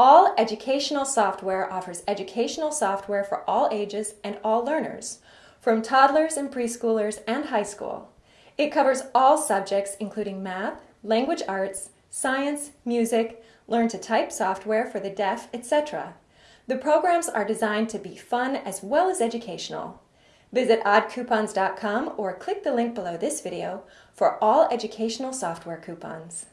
All Educational Software offers educational software for all ages and all learners, from toddlers and preschoolers and high school. It covers all subjects including math, language arts, science, music, learn to type software for the deaf, etc. The programs are designed to be fun as well as educational. Visit oddcoupons.com or click the link below this video for all educational software coupons.